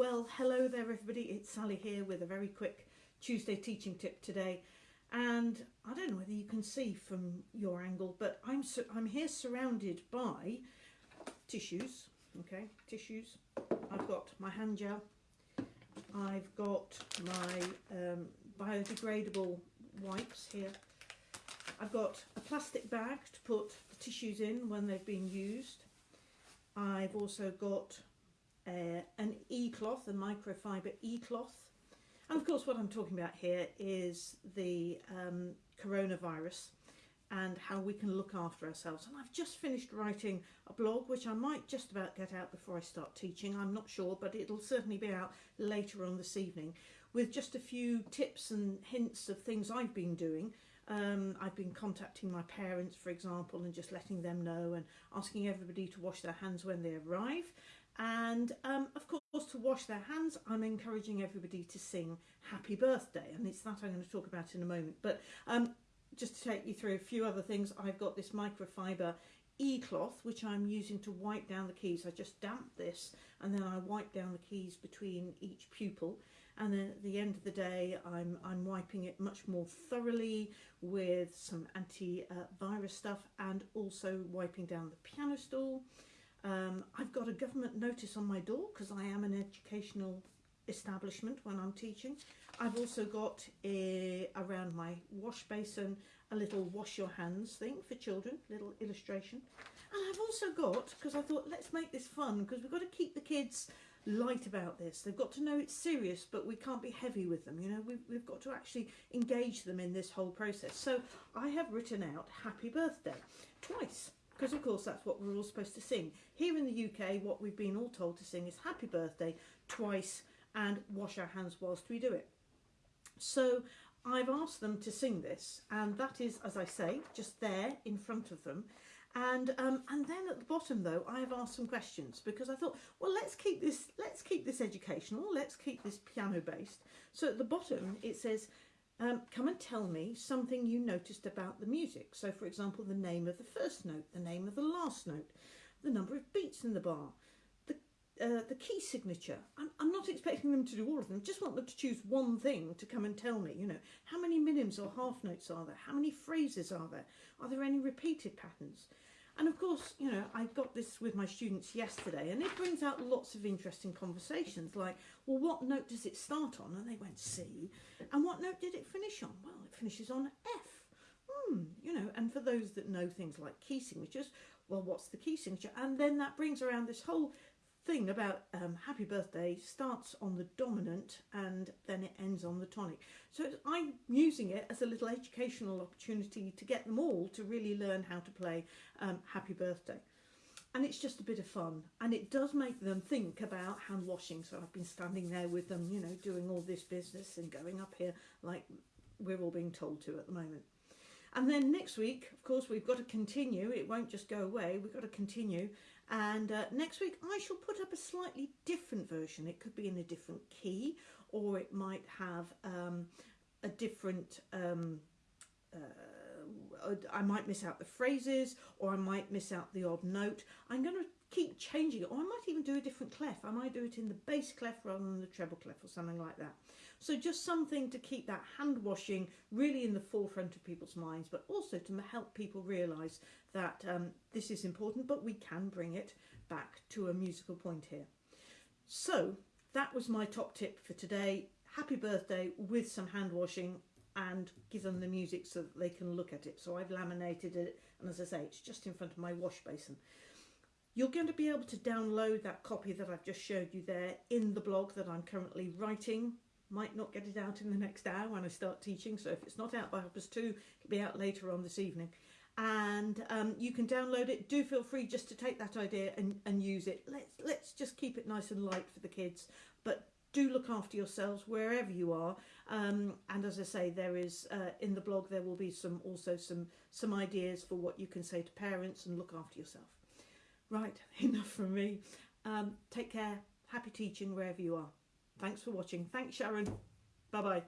Well, hello there, everybody. It's Sally here with a very quick Tuesday teaching tip today. And I don't know whether you can see from your angle, but I'm I'm here surrounded by tissues. Okay, tissues. I've got my hand gel. I've got my um, biodegradable wipes here. I've got a plastic bag to put the tissues in when they've been used. I've also got uh, an e-cloth, a microfiber e-cloth. And of course what I'm talking about here is the um, coronavirus and how we can look after ourselves. And I've just finished writing a blog, which I might just about get out before I start teaching. I'm not sure, but it'll certainly be out later on this evening with just a few tips and hints of things I've been doing. Um, I've been contacting my parents, for example, and just letting them know and asking everybody to wash their hands when they arrive. And um, of course, to wash their hands, I'm encouraging everybody to sing Happy Birthday, and it's that I'm going to talk about in a moment. But um, just to take you through a few other things, I've got this microfiber e-cloth which I'm using to wipe down the keys. I just damp this and then I wipe down the keys between each pupil and then at the end of the day I'm, I'm wiping it much more thoroughly with some anti-virus stuff and also wiping down the piano stool um, I've got a government notice on my door because I am an educational establishment when I'm teaching. I've also got a, around my wash basin a little wash your hands thing for children, little illustration. And I've also got, because I thought let's make this fun because we've got to keep the kids light about this. They've got to know it's serious but we can't be heavy with them. You know, we've, we've got to actually engage them in this whole process. So I have written out happy birthday twice because of course that's what we're all supposed to sing. Here in the UK, what we've been all told to sing is happy birthday twice and wash our hands whilst we do it. So I've asked them to sing this and that is, as I say, just there in front of them. And um, and then at the bottom though, I have asked some questions because I thought, well, let's keep this let's keep this educational, let's keep this piano based. So at the bottom it says, um, come and tell me something you noticed about the music. So for example, the name of the first note, the name of the last note, the number of beats in the bar, the, uh, the key signature. I'm, I'm not expecting them to do all of them, just want them to choose one thing to come and tell me, you know, how many minims or half notes are there? How many phrases are there? Are there any repeated patterns? And of course, you know, I got this with my students yesterday and it brings out lots of interesting conversations like, well, what note does it start on? And they went C. And what note did it finish on? Well, it finishes on F. Hmm, you know, and for those that know things like key signatures, well, what's the key signature? And then that brings around this whole thing about um, happy birthday starts on the dominant and then it ends on the tonic. So I'm using it as a little educational opportunity to get them all to really learn how to play um, happy birthday. And it's just a bit of fun and it does make them think about hand washing. So I've been standing there with them, you know, doing all this business and going up here like we're all being told to at the moment. And then next week, of course, we've got to continue. It won't just go away. We've got to continue and uh, next week I shall put up a slightly different version. It could be in a different key or it might have um, a different, um, uh, I might miss out the phrases or I might miss out the odd note. I'm going to keep changing it or I might even do a different clef. I might do it in the bass clef rather than the treble clef or something like that. So just something to keep that hand washing really in the forefront of people's minds but also to help people realise that um, this is important but we can bring it back to a musical point here. So that was my top tip for today. Happy birthday with some hand washing and give them the music so that they can look at it. So I've laminated it and as I say it's just in front of my wash basin. You're going to be able to download that copy that I've just showed you there in the blog that I'm currently writing. Might not get it out in the next hour when I start teaching, so if it's not out by half past two, it'll be out later on this evening. And um, you can download it. Do feel free just to take that idea and, and use it. Let's, let's just keep it nice and light for the kids, but do look after yourselves wherever you are um, and as I say there is uh, in the blog there will be some also some some ideas for what you can say to parents and look after yourself Right, enough from me. Um, take care. Happy teaching wherever you are. Thanks for watching. Thanks, Sharon. Bye-bye.